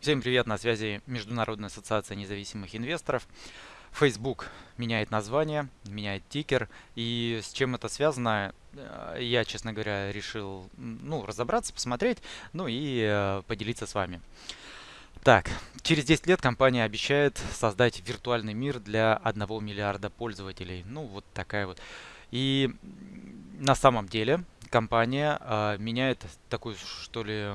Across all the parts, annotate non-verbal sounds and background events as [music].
Всем привет, на связи Международная ассоциация независимых инвесторов. Facebook меняет название, меняет тикер. И с чем это связано, э, я, честно говоря, решил ну, разобраться, посмотреть, ну и э, поделиться с вами. Так, через 10 лет компания обещает создать виртуальный мир для 1 миллиарда пользователей. Ну, вот такая вот. И на самом деле компания э, меняет такую, что ли,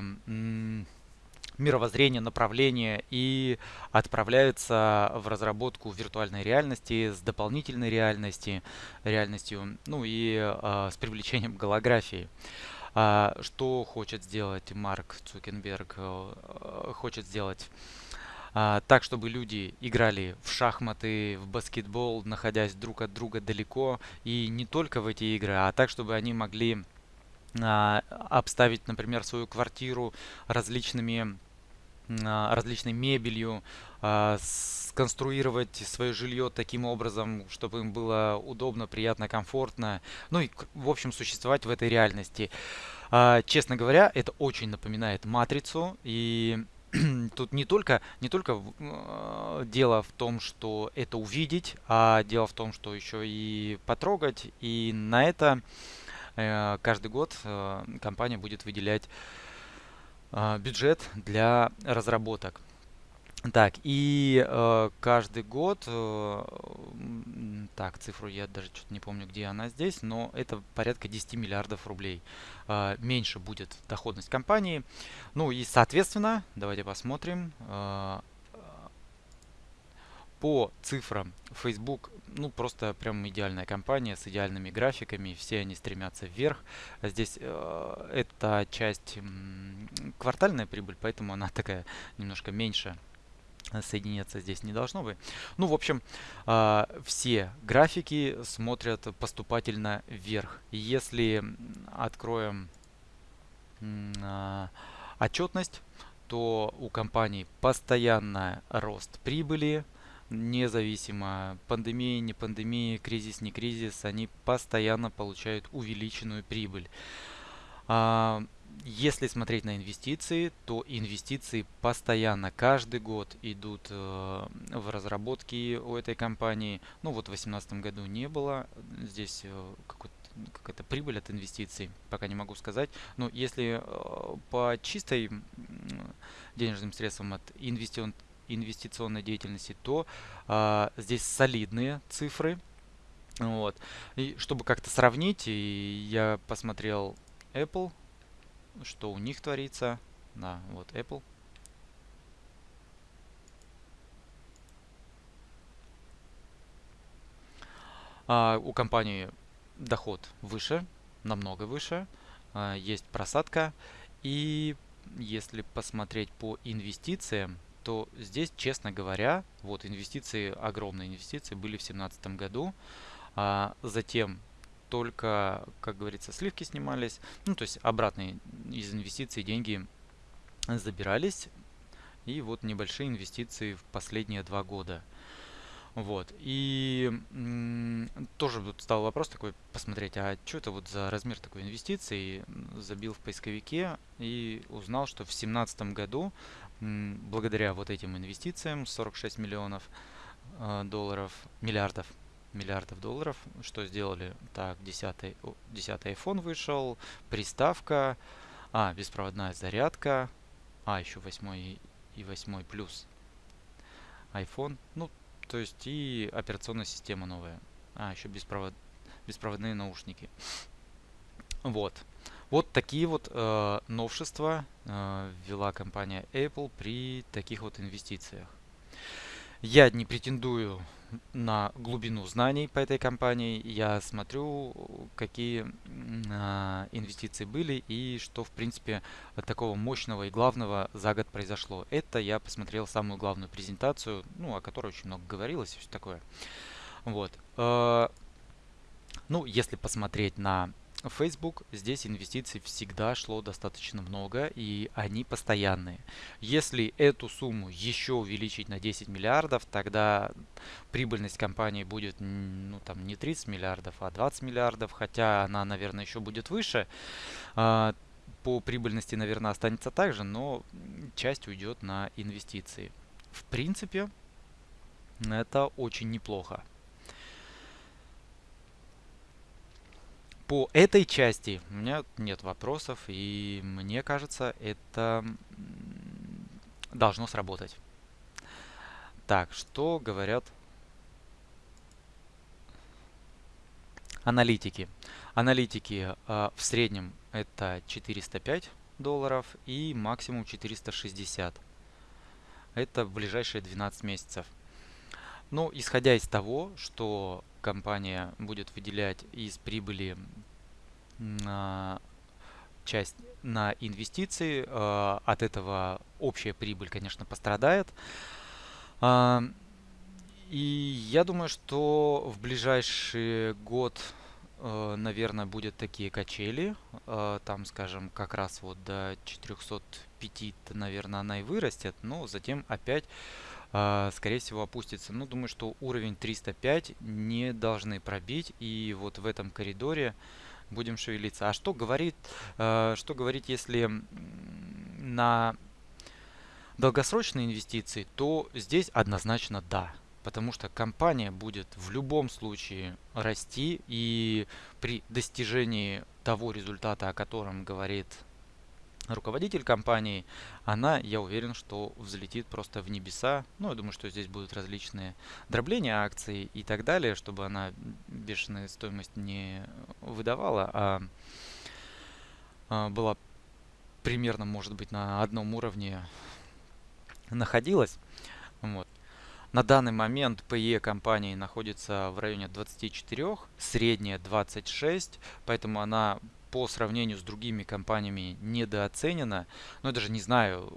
мировоззрение, направление и отправляется в разработку виртуальной реальности с дополнительной реальности, реальностью, ну и э, с привлечением голографии. А, что хочет сделать Марк Цукенберг? Э, хочет сделать а, так, чтобы люди играли в шахматы, в баскетбол, находясь друг от друга далеко, и не только в эти игры, а так, чтобы они могли обставить, например, свою квартиру различными а, различной мебелью, а, сконструировать свое жилье таким образом, чтобы им было удобно, приятно, комфортно. Ну и, в общем, существовать в этой реальности. А, честно говоря, это очень напоминает матрицу. И [clears throat] тут не только, не только дело в том, что это увидеть, а дело в том, что еще и потрогать. И на это каждый год э, компания будет выделять а, бюджет для разработок. Так, и э, каждый год, э, так, цифру я даже что-то не помню, где она здесь, но это порядка 10 миллиардов рублей. Э, меньше будет доходность компании. Ну и, соответственно, давайте посмотрим. Э, по цифрам Facebook, ну просто прям идеальная компания с идеальными графиками, все они стремятся вверх. Здесь э, эта часть э, квартальная прибыль, поэтому она такая немножко меньше соединяться здесь не должно быть. Ну, в общем, э, все графики смотрят поступательно вверх. Если откроем э, отчетность, то у компании постоянный рост прибыли, независимо пандемия, не пандемия, кризис, не кризис, они постоянно получают увеличенную прибыль. А, если смотреть на инвестиции, то инвестиции постоянно, каждый год идут э, в разработки у этой компании. Ну вот в 2018 году не было, здесь э, какая-то прибыль от инвестиций, пока не могу сказать. Но если э, по чистой денежным средствам от инвестиционных инвестиционной деятельности, то а, здесь солидные цифры. Вот. И чтобы как-то сравнить, я посмотрел Apple, что у них творится. Да, вот Apple. А, у компании доход выше, намного выше. А, есть просадка. И если посмотреть по инвестициям, то здесь, честно говоря, вот инвестиции, огромные инвестиции были в 2017 году. А затем только, как говорится, сливки снимались. Ну, то есть обратные из инвестиций деньги забирались. И вот небольшие инвестиции в последние два года. Вот. И тоже вот стал вопрос такой посмотреть, а что это вот за размер такой инвестиции? Забил в поисковике и узнал, что в 2017 году благодаря вот этим инвестициям 46 миллионов э, долларов, миллиардов, миллиардов долларов, что сделали? Так, 10, 10 iPhone вышел, приставка, а, беспроводная зарядка, а, еще 8 и 8 плюс iPhone, ну, то есть и операционная система новая, а, еще беспровод, беспроводные наушники. Вот. Вот такие вот э, новшества э, ввела компания Apple при таких вот инвестициях. Я не претендую на глубину знаний по этой компании. Я смотрю, какие э, инвестиции были и что, в принципе, такого мощного и главного за год произошло. Это я посмотрел самую главную презентацию, ну, о которой очень много говорилось и все такое. Вот. Э, ну, если посмотреть на Facebook здесь инвестиций всегда шло достаточно много и они постоянные. Если эту сумму еще увеличить на 10 миллиардов, тогда прибыльность компании будет ну, там, не 30 миллиардов, а 20 миллиардов, хотя она, наверное, еще будет выше. А, по прибыльности, наверное, останется так же, но часть уйдет на инвестиции. В принципе, это очень неплохо. По этой части у меня нет вопросов, и мне кажется, это должно сработать. Так, что говорят аналитики? Аналитики э, в среднем это 405 долларов и максимум 460. Это в ближайшие 12 месяцев. Но исходя из того, что компания будет выделять из прибыли на часть на инвестиции, э, от этого общая прибыль, конечно, пострадает. Э, и я думаю, что в ближайший год Э, наверное, будет такие качели. Э, там, скажем, как раз вот до 405, наверное, она и вырастет, но затем опять, скорее всего, опустится. Ну, думаю, что уровень 305 не должны пробить, и вот в этом коридоре будем шевелиться. А что говорит, что говорить, если на долгосрочные инвестиции, то здесь однозначно да потому что компания будет в любом случае расти и при достижении того результата, о котором говорит руководитель компании, она, я уверен, что взлетит просто в небеса. Ну, я думаю, что здесь будут различные дробления акций и так далее, чтобы она бешеную стоимость не выдавала, а, а была примерно, может быть, на одном уровне находилась. Вот. На данный момент PE компании находится в районе 24, средняя 26, поэтому она по сравнению с другими компаниями недооценена. Но я даже не знаю,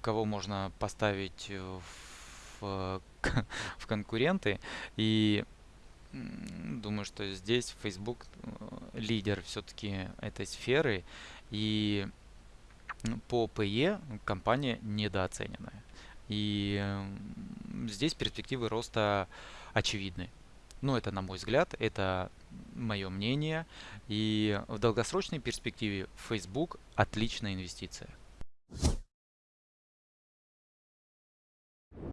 кого можно поставить в, [laughs] в конкуренты. И думаю, что здесь Facebook э, лидер все-таки этой сферы. И по PE компания недооцененная. И здесь перспективы роста очевидны. Ну, это на мой взгляд, это мое мнение. И в долгосрочной перспективе Facebook отличная инвестиция.